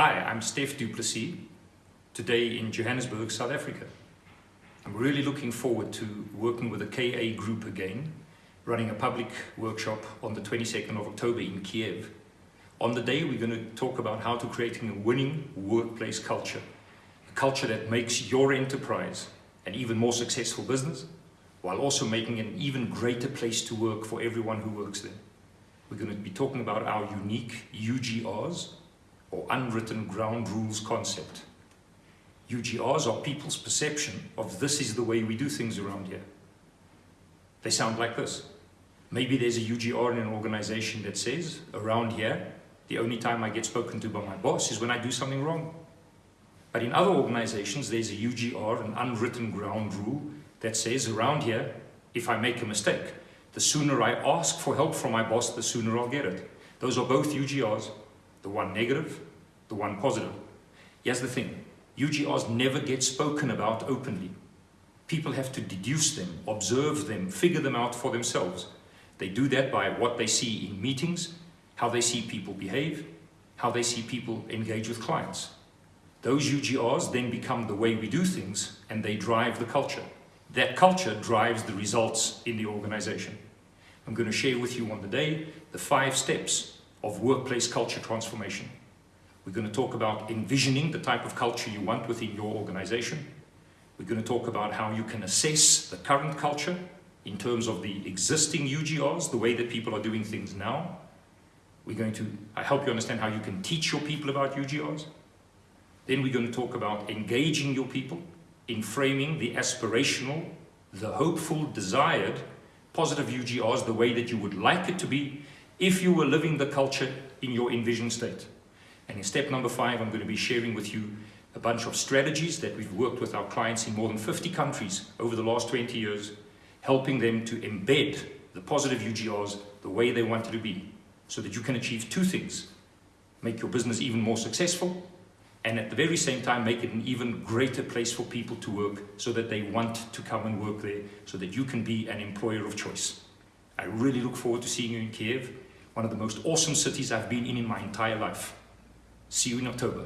Hi, I'm Steph Duplessis, today in Johannesburg, South Africa. I'm really looking forward to working with the KA group again, running a public workshop on the 22nd of October in Kiev. On the day, we're going to talk about how to creating a winning workplace culture, a culture that makes your enterprise an even more successful business, while also making an even greater place to work for everyone who works there. We're going to be talking about our unique UGRs, or unwritten ground rules concept. UGRs are people's perception of this is the way we do things around here. They sound like this. Maybe there's a UGR in an organization that says, around here, the only time I get spoken to by my boss is when I do something wrong. But in other organizations, there's a UGR, an unwritten ground rule, that says around here, if I make a mistake, the sooner I ask for help from my boss, the sooner I'll get it. Those are both UGRs the one negative, the one positive. Here's the thing, UGRs never get spoken about openly. People have to deduce them, observe them, figure them out for themselves. They do that by what they see in meetings, how they see people behave, how they see people engage with clients. Those UGRs then become the way we do things and they drive the culture. That culture drives the results in the organization. I'm going to share with you on the day the five steps of workplace culture transformation. We're going to talk about envisioning the type of culture you want within your organization. We're going to talk about how you can assess the current culture in terms of the existing UGRs, the way that people are doing things now. We're going to I help you understand how you can teach your people about UGRs. Then we're going to talk about engaging your people in framing the aspirational, the hopeful, desired, positive UGRs the way that you would like it to be if you were living the culture in your envisioned state. And in step number five, I'm going to be sharing with you a bunch of strategies that we've worked with our clients in more than 50 countries over the last 20 years, helping them to embed the positive UGRs the way they want it to be, so that you can achieve two things. Make your business even more successful, and at the very same time make it an even greater place for people to work so that they want to come and work there, so that you can be an employer of choice. I really look forward to seeing you in Kiev one of the most awesome cities I've been in in my entire life. See you in October.